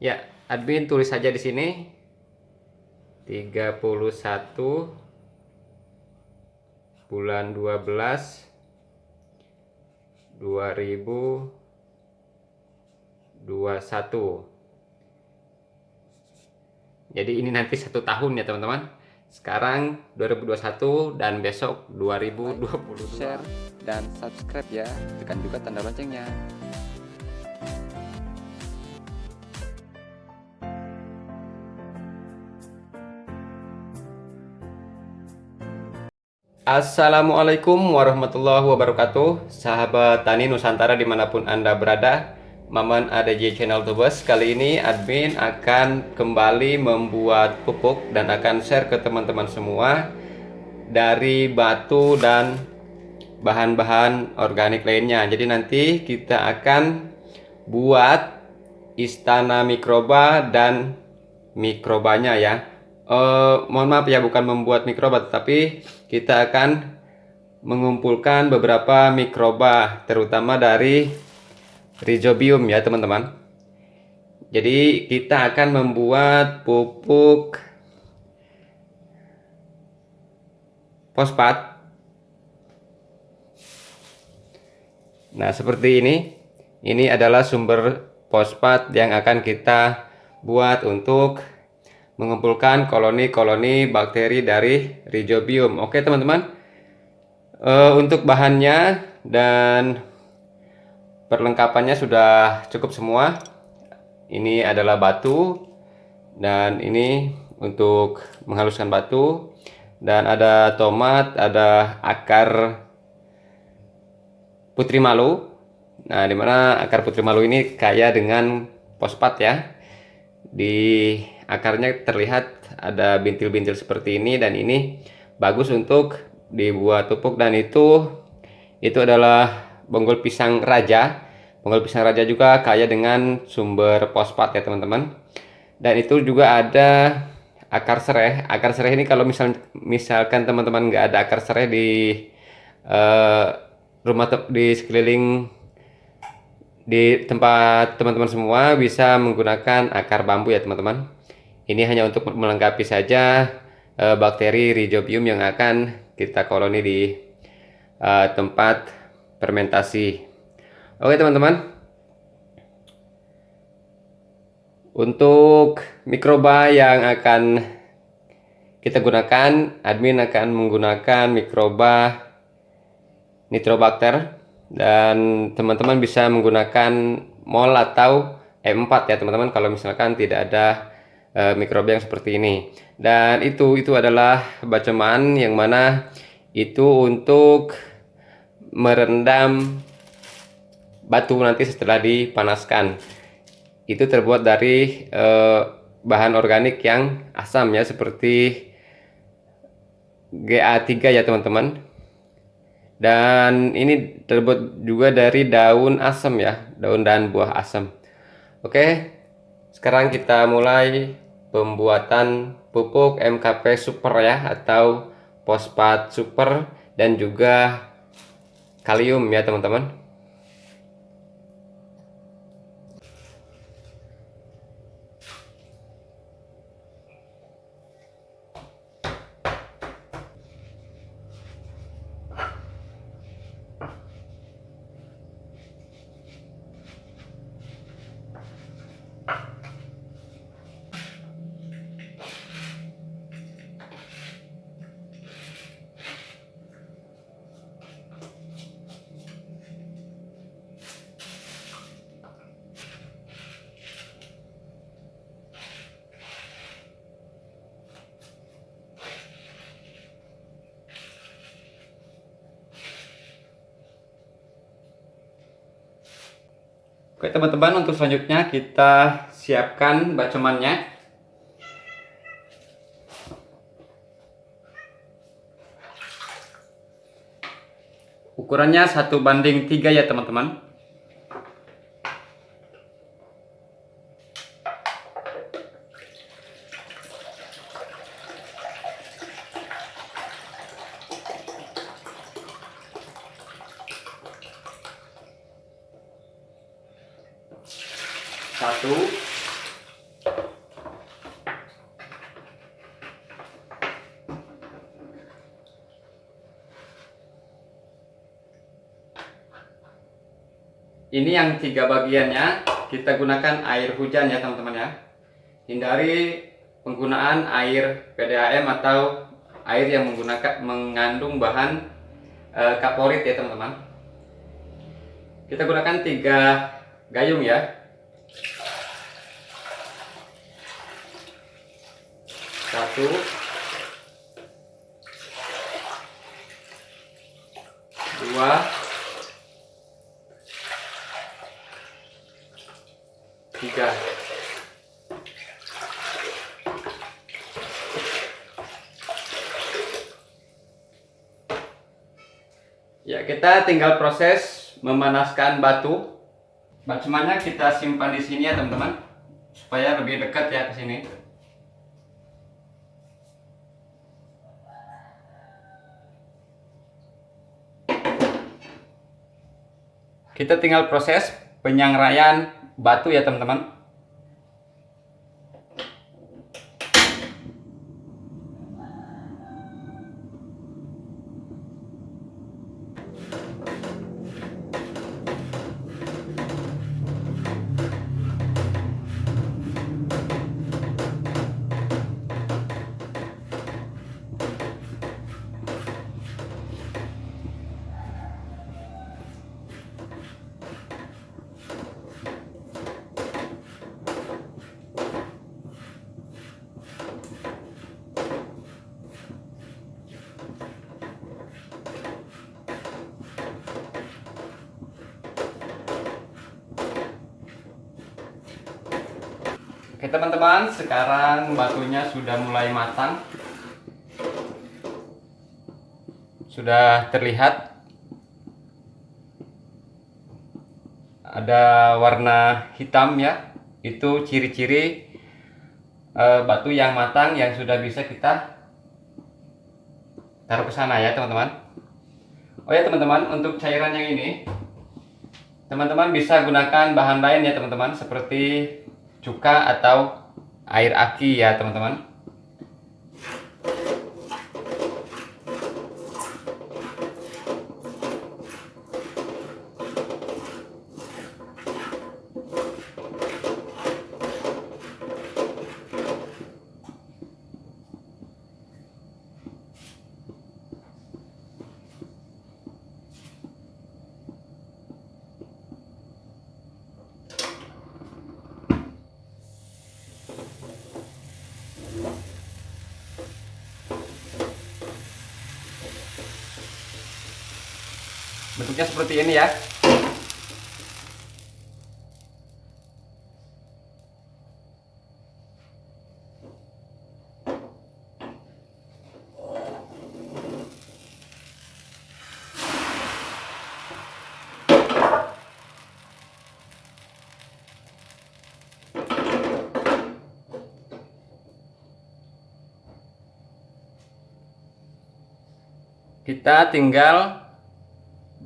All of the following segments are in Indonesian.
Ya, admin tulis saja di sini 31 bulan 12 2021. Jadi ini nanti satu tahun ya teman-teman. Sekarang 2021 dan besok 2022. Share dan subscribe ya. Tekan juga tanda loncengnya. Assalamualaikum warahmatullahi wabarakatuh. Sahabat Tani Nusantara di mana pun Anda berada Maman ADJ Channel Tubes Kali ini admin akan kembali membuat pupuk Dan akan share ke teman-teman semua Dari batu dan bahan-bahan organik lainnya. Jadi nanti kita akan buat istana mikroba dan mikrobanya ya uh, mohon maaf ya bukan membuat mikroba tapi kita akan mengumpulkan beberapa mikroba terutama dari rhizobium ya teman-teman. Jadi kita akan membuat pupuk fosfat. Nah seperti ini. Ini adalah sumber fosfat yang akan kita buat untuk mengumpulkan koloni-koloni bakteri dari rhizobium. Oke teman-teman, uh, untuk bahannya dan perlengkapannya sudah cukup semua. Ini adalah batu dan ini untuk menghaluskan batu dan ada tomat, ada akar putri malu. Nah, di mana akar putri malu ini kaya dengan fosfat ya. Di akarnya terlihat ada bintil-bintil seperti ini dan ini bagus untuk dibuat pupuk dan itu itu adalah bonggol pisang raja. Bonggol pisang raja juga kaya dengan sumber fosfat ya teman-teman. Dan itu juga ada akar sereh. Akar sereh ini kalau misal misalkan teman-teman nggak ada akar sereh di uh, rumah di sekeliling di tempat teman-teman semua bisa menggunakan akar bambu ya teman-teman ini hanya untuk melengkapi saja uh, bakteri rhizobium yang akan kita koloni di uh, tempat fermentasi. Oke teman-teman. Untuk mikroba yang akan kita gunakan, admin akan menggunakan mikroba nitrobacter dan teman-teman bisa menggunakan mol atau E4 ya teman-teman kalau misalkan tidak ada uh, mikroba yang seperti ini. Dan itu itu adalah baceman yang mana itu untuk merendam batu nanti setelah dipanaskan. Itu terbuat dari uh, bahan organik yang asam ya seperti GA3 ya teman-teman. Dan ini terbuat juga dari daun asam ya daun dan buah asam. Oke sekarang kita mulai pembuatan pupuk MKP super ya atau fosfat super dan juga kalium ya teman-teman Oke teman-teman untuk selanjutnya kita siapkan bacomannya. Ukurannya satu banding tiga ya teman-teman satu ini yang tiga bagiannya. Kita gunakan air hujan ya teman-teman ya. Hindari penggunaan air PDAM atau air yang menggunakan mengandung bahan e, kaporit ya teman-teman. Kita gunakan tiga gayung ya. Satu. Dua tiga ya kita tinggal proses memanaskan batu. Bacemanya kita simpan di sini ya teman-teman? Supaya lebih dekat ya ke sini. Kita tinggal proses penyangraian batu ya teman-teman Teman-teman, sekarang batunya sudah mulai matang. Sudah terlihat ada warna hitam ya. Itu ciri-ciri e, batu yang matang yang sudah bisa kita taruh ke sana ya teman-teman. Oh ya teman-teman, untuk cairan yang ini teman-teman bisa gunakan bahan lain ya teman-teman seperti cuka atau air aki ya teman-teman bentuknya seperti ini ya. Kita tinggal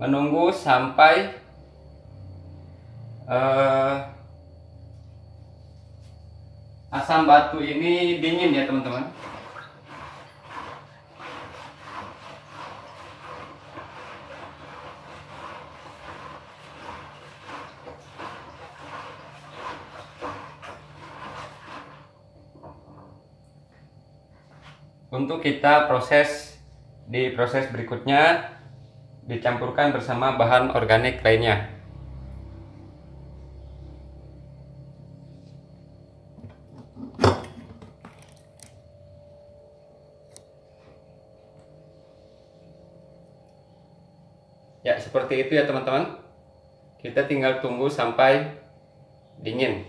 menunggu sampai uh, asam batu ini dingin ya teman-teman. Untuk kita proses di proses berikutnya dicampurkan bersama bahan organik lainnya. Ya, seperti itu ya teman-teman. Kita tinggal tunggu sampai dingin.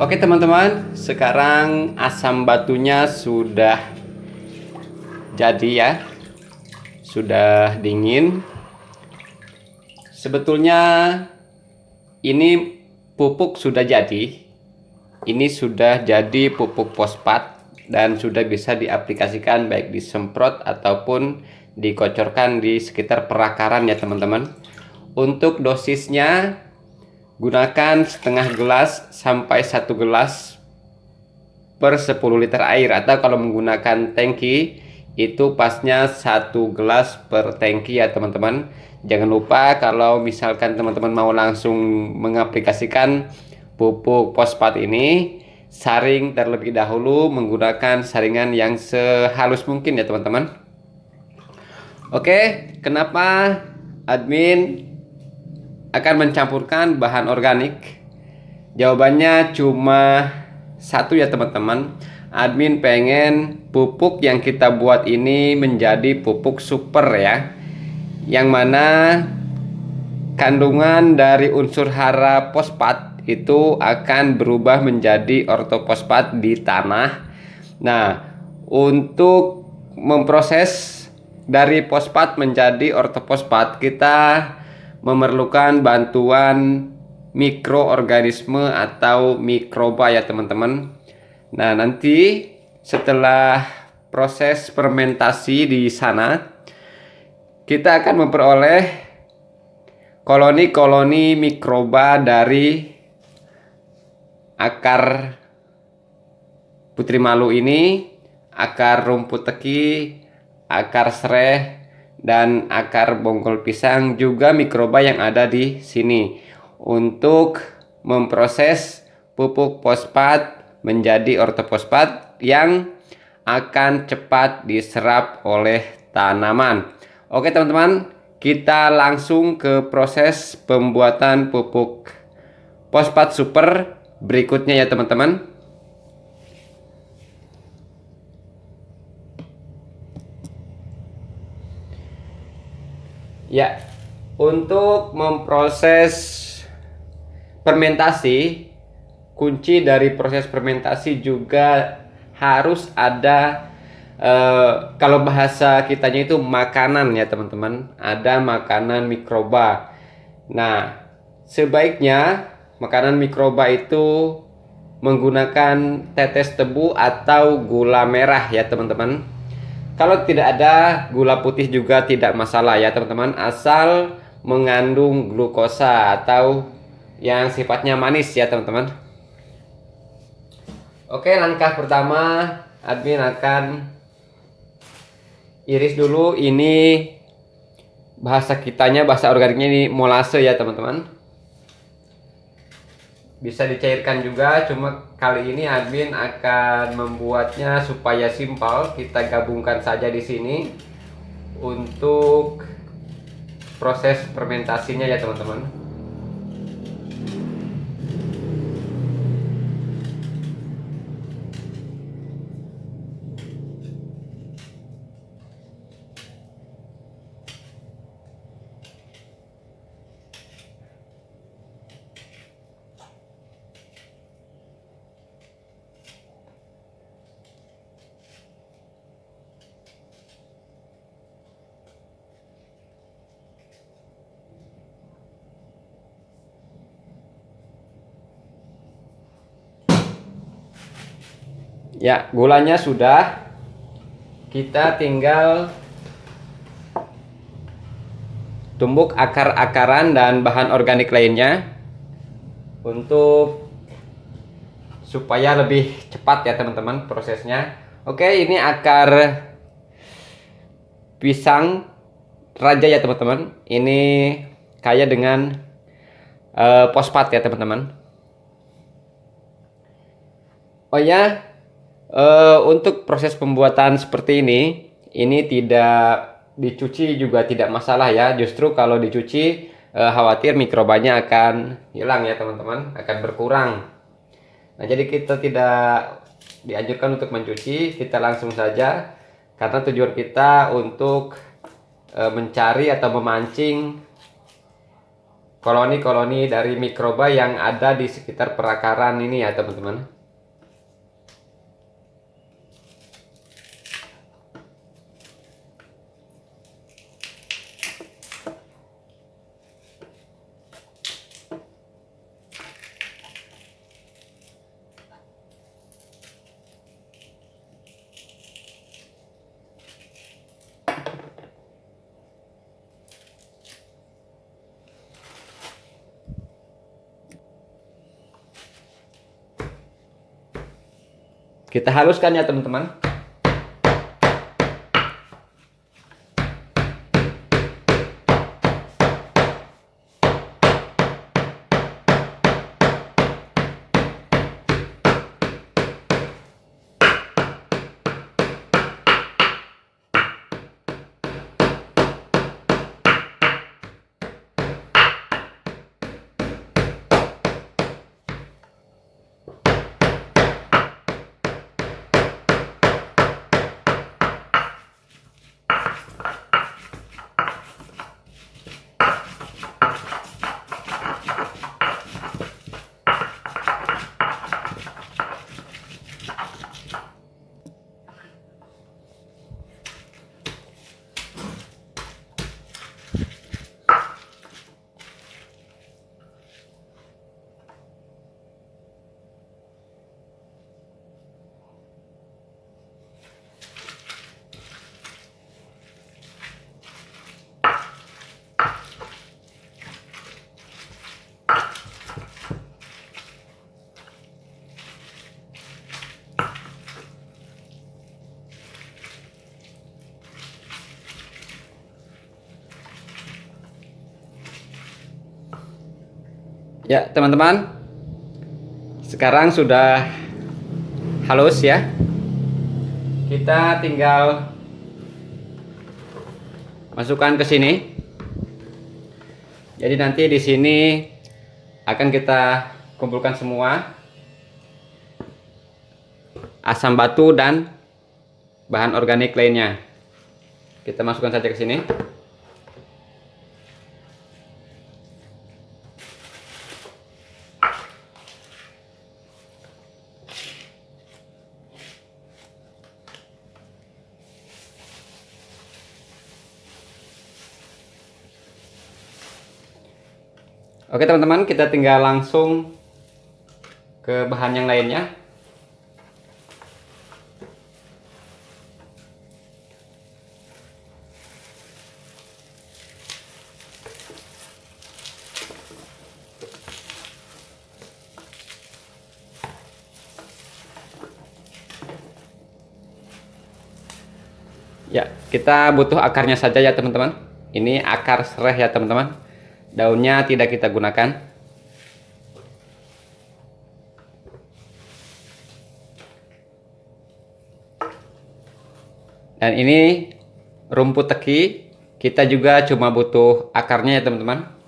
Oke teman-teman, sekarang asam batunya sudah jadi ya sudah dingin. Sebetulnya ini pupuk sudah jadi. Ini sudah jadi pupuk fosfat dan sudah bisa diaplikasikan baik disemprot ataupun dikocorkan di sekitar perakaran ya teman-teman. Untuk dosisnya gunakan setengah gelas sampai satu gelas per 10 liter air. Atau kalau menggunakan tangki itu pasnya satu gelas per tangki ya teman-teman. Jangan lupa kalau misalkan teman-teman mau langsung mengaplikasikan pupuk fosfat ini saring terlebih dahulu menggunakan saringan yang sehalus mungkin ya teman-teman. Oke kenapa admin akan mencampurkan bahan organik? Jawabannya cuma satu ya teman-teman admin pengen pupuk yang kita buat ini menjadi pupuk super ya. Yang mana kandungan dari unsur hara fosfat itu akan berubah menjadi ortofosfat di tanah. Nah untuk memproses dari fosfat menjadi ortofosfat kita memerlukan bantuan mikroorganisme atau mikroba ya teman-teman Nah, nanti setelah proses fermentasi di sana, kita akan memperoleh koloni-koloni mikroba dari akar putri malu ini, akar rumput teki, akar sereh, dan akar bonggol pisang juga mikroba yang ada di sini untuk memproses pupuk fosfat menjadi ortofosfat yang akan cepat diserap oleh tanaman. Oke teman-teman, kita langsung ke proses pembuatan pupuk fosfat super berikutnya ya teman-teman. Ya, untuk memproses fermentasi kunci dari proses fermentasi juga harus ada uh, kalau bahasa kitanya itu makanan ya teman-teman. Ada makanan mikroba. Nah sebaiknya makanan mikroba itu menggunakan tetes tebu atau gula merah ya teman-teman. Kalau tidak ada gula putih juga tidak masalah ya teman-teman. Asal mengandung glukosa atau yang sifatnya manis ya teman-teman Oke langkah pertama admin akan iris dulu ini bahasa kitanya bahasa organiknya ini molase ya teman-teman. Bisa dicairkan juga cuma kali ini admin akan membuatnya supaya simpel. Kita gabungkan saja di sini untuk proses fermentasinya ya teman-teman Ya, gulanya sudah. Kita tinggal tumbuk akar-akaran dan bahan organik lainnya untuk supaya lebih cepat ya teman-teman prosesnya. Oke, ini akar pisang raja ya teman-teman. Ini kaya dengan uh, ya teman-teman. Oh ya, Uh, untuk proses pembuatan seperti ini, ini tidak dicuci juga tidak masalah ya. Justru kalau dicuci, uh, khawatir mikrobanya akan hilang ya teman-teman, akan berkurang. Nah jadi kita tidak dianjurkan untuk mencuci, kita langsung saja karena tujuan kita untuk uh, mencari atau memancing koloni-koloni dari mikroba yang ada di sekitar perakaran ini ya teman-teman. Kita haluskan ya teman-teman. Ya, teman-teman. Sekarang sudah halus ya. Kita tinggal masukkan ke sini. Jadi nanti di sini akan kita kumpulkan semua asam batu dan bahan organik lainnya. Kita masukkan saja ke sini. Oke teman-teman, kita tinggal langsung ke bahan yang lainnya. Ya, kita butuh akarnya saja ya teman-teman. Ini akar serai ya teman-teman. Daunnya tidak kita gunakan. Dan ini rumput teki. Kita juga cuma butuh akarnya ya teman-teman.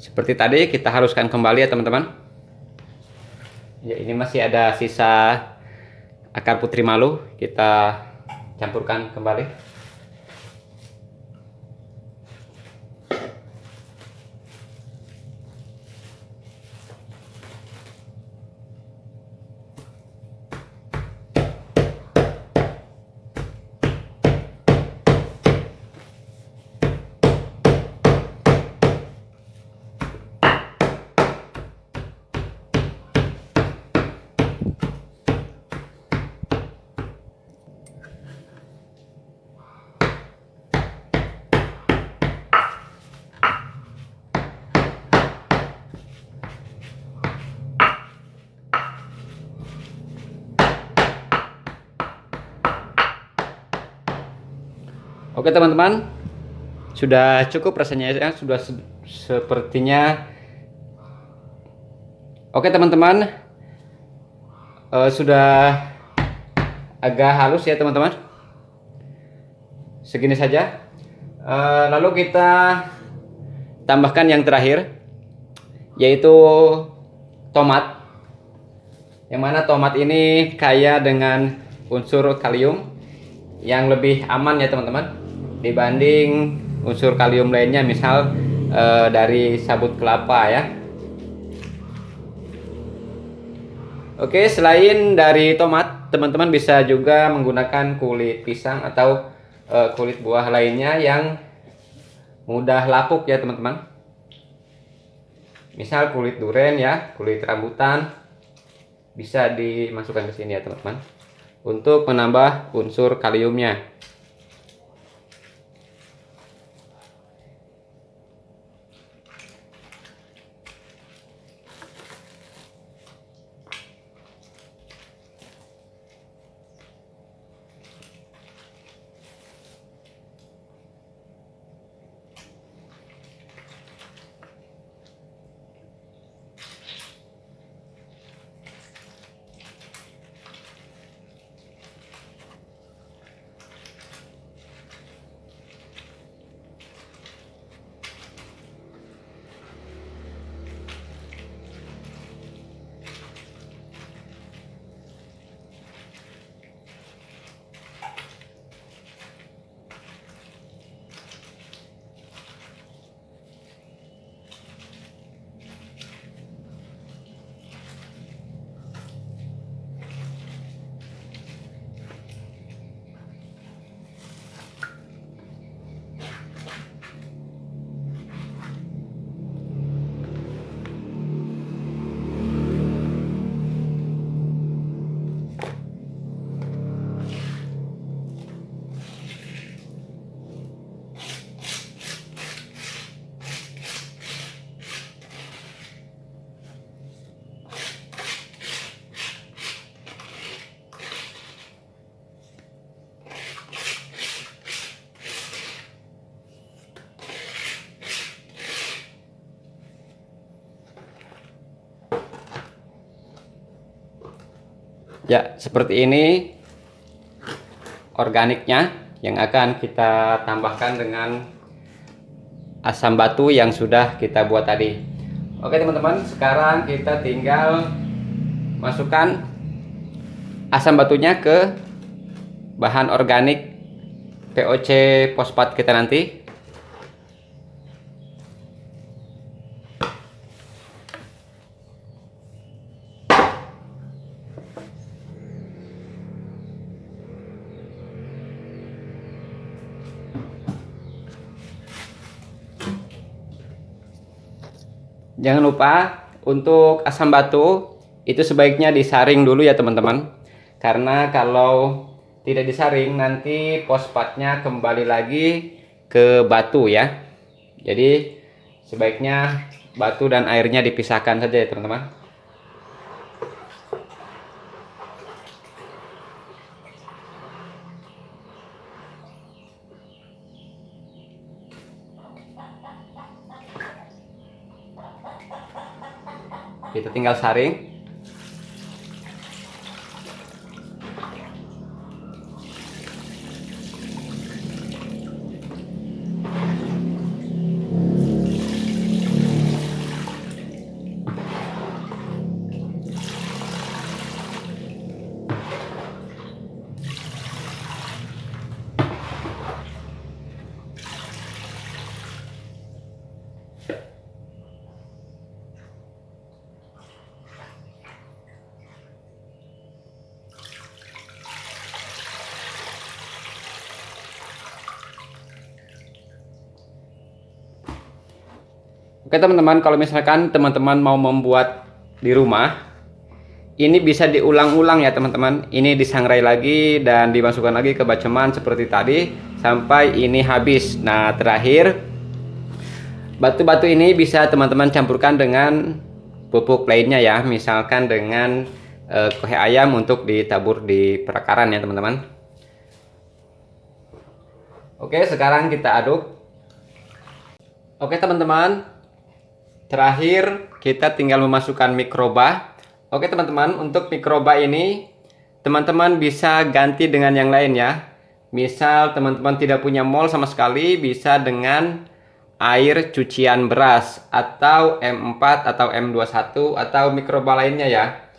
Seperti tadi kita haruskan kembali ya teman-teman. Ya ini masih ada sisa akar putri malu kita campurkan kembali. Oke teman-teman, sudah cukup rasanya ya, sudah se sepertinya. Oke teman-teman, uh, sudah agak halus ya teman-teman. Segini saja. Uh, lalu kita tambahkan yang terakhir, yaitu tomat. Yang mana tomat ini kaya dengan unsur kalium yang lebih aman ya teman-teman dibanding unsur kalium lainnya misal e, dari sabut kelapa ya. Oke selain dari tomat teman-teman bisa juga menggunakan kulit pisang atau e, kulit buah lainnya yang mudah lapuk ya teman-teman. Misal kulit duren ya kulit rambutan bisa dimasukkan ke sini ya teman-teman untuk menambah unsur kaliumnya Ya, seperti ini organiknya yang akan kita tambahkan dengan asam batu yang sudah kita buat tadi. Oke teman-teman, sekarang kita tinggal masukkan asam batunya ke bahan organik POC fosfat kita nanti. Lupa untuk asam batu itu sebaiknya disaring dulu ya teman-teman. Karena kalau tidak disaring nanti fosfatnya kembali lagi ke batu ya. Jadi sebaiknya batu dan airnya dipisahkan saja ya teman-teman. Kita tinggal saring Teman-teman, kalau misalkan teman-teman mau membuat di rumah, ini bisa diulang-ulang ya teman-teman. Ini disangrai lagi dan dimasukkan lagi ke baceman seperti tadi sampai ini habis. Nah terakhir, batu-batu ini bisa teman-teman campurkan dengan pupuk lainnya ya, misalkan dengan eh, kohe ayam untuk ditabur di perakaran ya teman-teman. Oke, sekarang kita aduk. Oke teman-teman, Terakhir, kita tinggal memasukkan mikroba. Oke teman-teman, untuk mikroba ini, teman-teman bisa ganti dengan yang lain ya. Misal teman-teman tidak punya mol sama sekali, bisa dengan air cucian beras atau M4 atau M21 atau mikroba lainnya ya.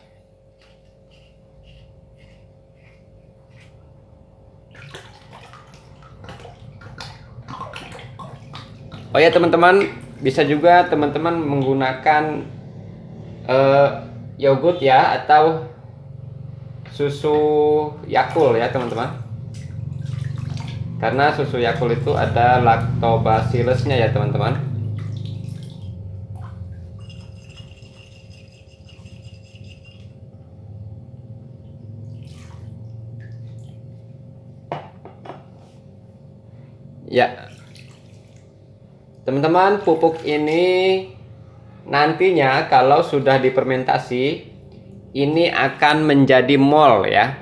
Oh ya teman-teman, bisa juga teman-teman menggunakan uh, yogurt ya atau susu Yakul ya teman-teman. Karena susu Yakul itu ada lactobacillusnya ya teman-teman ya Teman-teman, pupuk ini nantinya kalau sudah difermentasi ini akan menjadi mol ya.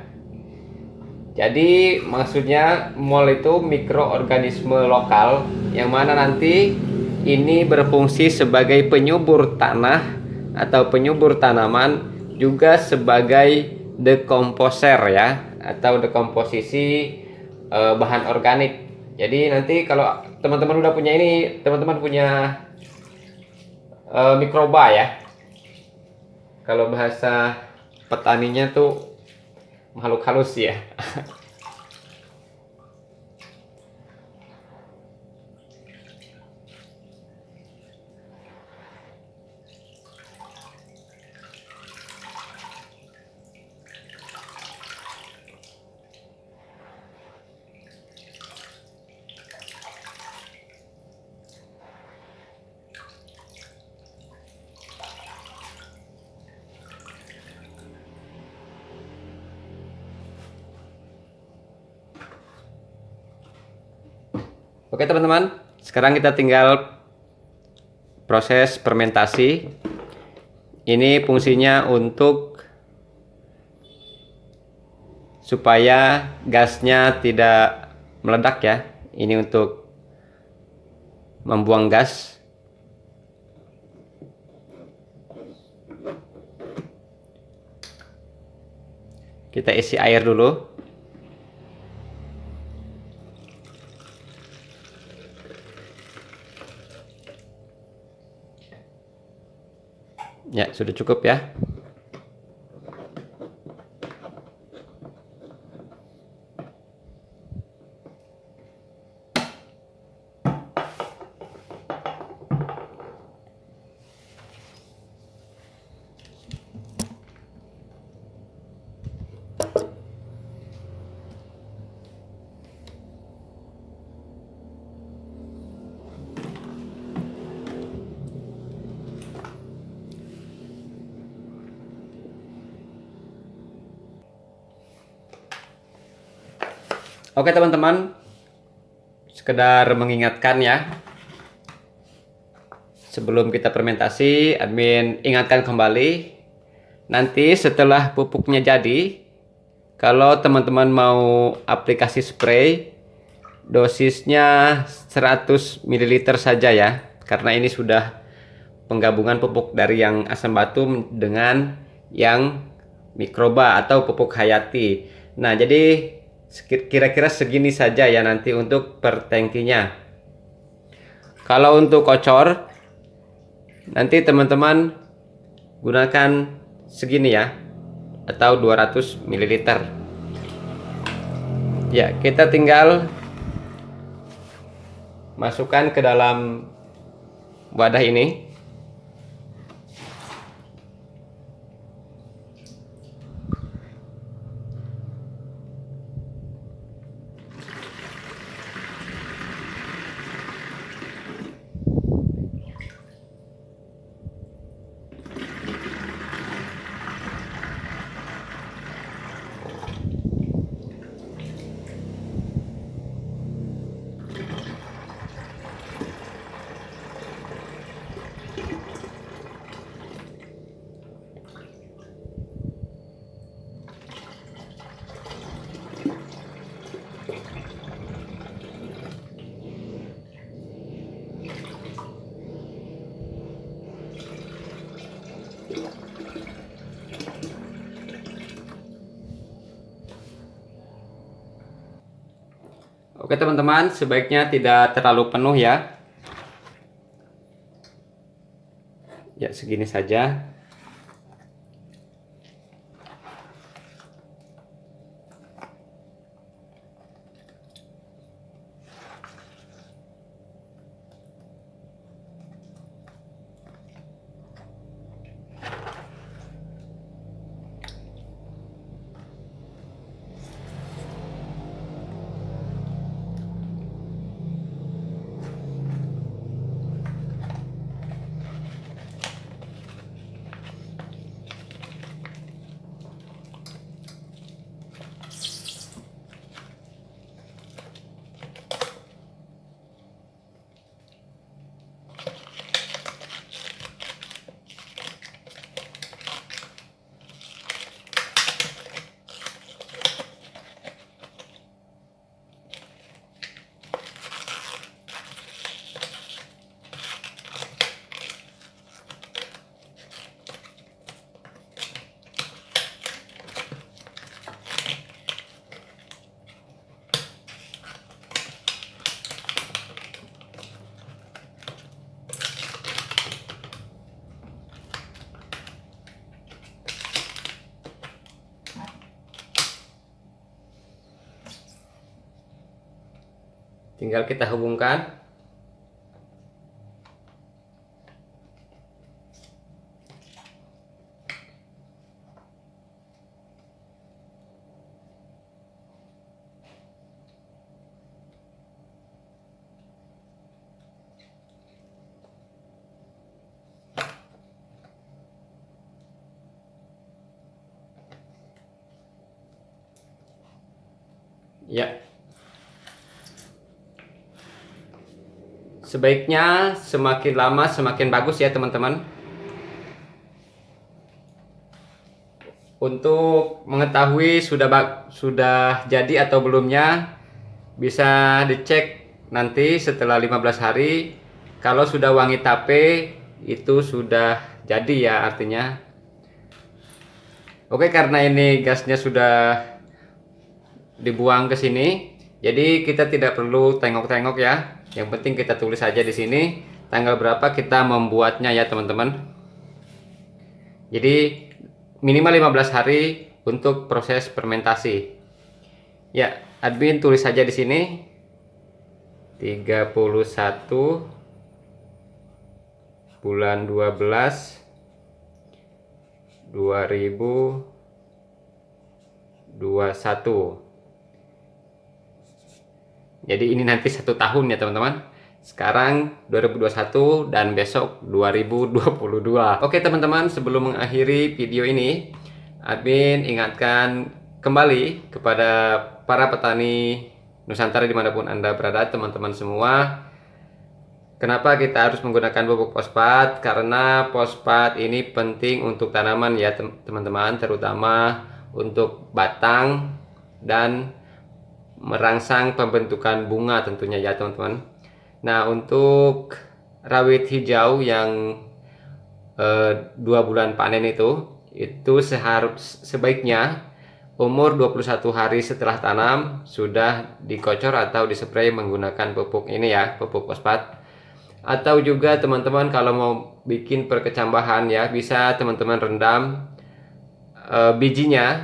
Jadi maksudnya mol itu mikroorganisme lokal yang mana nanti ini berfungsi sebagai penyubur tanah atau penyubur tanaman juga sebagai dekomposer ya atau dekomposisi eh, bahan organik jadi nanti kalau teman-teman udah punya ini teman-teman punya uh, mikroba ya. Kalau bahasa petaninya tuh makhluk halus ya Oke teman-teman, sekarang kita tinggal proses fermentasi. Ini fungsinya untuk supaya gasnya tidak meledak ya. Ini untuk membuang gas. kita isi air dulu ya sudah cukup ya Oke teman-teman, sekedar mengingatkan ya. Sebelum kita fermentasi, admin ingatkan kembali. Nanti setelah pupuknya jadi, kalau teman-teman mau aplikasi spray, dosisnya 100 ml saja ya. Karena ini sudah penggabungan pupuk dari yang asam batu dengan yang mikroba atau pupuk hayati. Nah, jadi kira-kira segini saja ya nanti untuk per tangkinya kalau untuk kocor nanti teman-teman gunakan segini ya atau 200 ml ya kita tinggal masukkan ke dalam wadah ini Oke teman-teman, sebaiknya tidak terlalu penuh ya. Ya, segini saja. Tinggal kita hubungkan Ya, Sebaiknya semakin lama semakin bagus ya teman-teman. Untuk mengetahui sudah sudah jadi atau belumnya bisa dicek nanti setelah 15 hari. Kalau sudah wangi tape itu sudah jadi ya artinya. Oke, karena ini gasnya sudah dibuang ke sini, jadi kita tidak perlu tengok-tengok ya. Yang penting kita tulis saja di sini tanggal berapa kita membuatnya ya, teman-teman. Jadi minimal 15 hari untuk proses fermentasi. Ya, admin tulis saja di sini 31 bulan 12 2021 jadi ini nanti satu tahun ya teman-teman sekarang 2021 dan besok 2022 oke teman-teman sebelum mengakhiri video ini admin ingatkan kembali kepada para petani Nusantara di mana pun anda berada teman-teman semua Kenapa kita harus menggunakan pupuk fosfat? Karena fosfat ini penting untuk tanaman ya teman-teman, terutama untuk batang dan merangsang pembentukan bunga tentunya ya teman-teman. Nah untuk rawit hijau yang eh, dua bulan panen itu, itu seharus sebaiknya umur 21 hari setelah tanam sudah dikocor atau dispray menggunakan pupuk ini ya, pupuk fosfat atau juga teman-teman kalau mau bikin perkecambahan ya bisa teman-teman rendam e, bijinya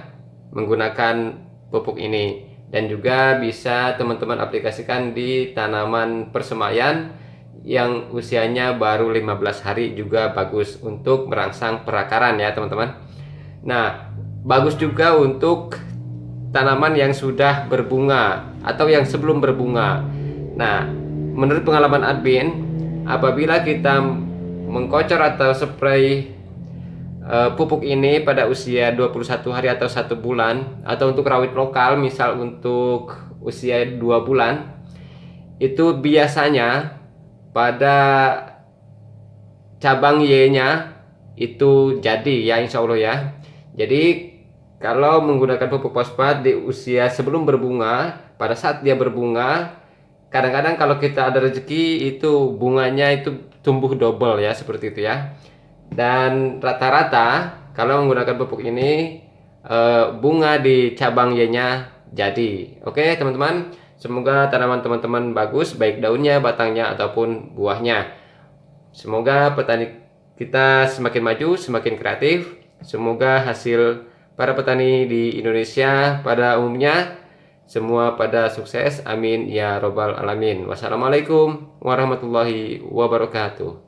menggunakan pupuk ini dan juga bisa teman-teman aplikasikan di tanaman persemayan yang usianya baru 15 hari juga bagus untuk merangsang perakaran ya teman-teman. Nah bagus juga untuk tanaman yang sudah berbunga atau yang sebelum berbunga. Nah menurut pengalaman admin apabila kita mengkocor atau spray uh, pupuk ini pada usia 21 hari atau satu bulan atau untuk rawit lokal misal untuk usia 2 bulan itu biasanya pada cabang Y nya itu jadi ya insya Allah ya. Jadi kalau menggunakan pupuk fosfat di usia sebelum berbunga pada saat dia berbunga kadang-kadang kalau kita ada rezeki itu bunganya itu tumbuh double ya seperti itu ya dan rata-rata kalau menggunakan pupuk ini eh, bunga di cabang Y nya jadi. Oke teman-teman? Semoga tanaman teman-teman bagus baik daunnya batangnya ataupun buahnya. Semoga petani kita semakin maju semakin kreatif. Semoga hasil para petani di Indonesia pada umumnya semua pada sukses. Amin ya robbal alamin. Wassalamualaikum warahmatullahi wabarakatuh